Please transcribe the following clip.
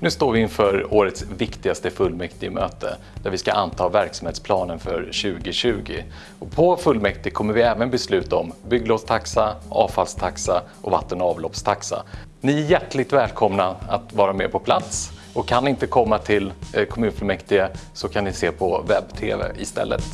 Nu står vi inför årets viktigaste fullmäktigemöte där vi ska anta verksamhetsplanen för 2020. Och på fullmäktige kommer vi även besluta om bygglovstaxa, avfallstaxa och vatten och avloppstaxa. Ni är hjärtligt välkomna att vara med på plats och kan inte komma till eh, kommunfullmäktige så kan ni se på webb-tv istället.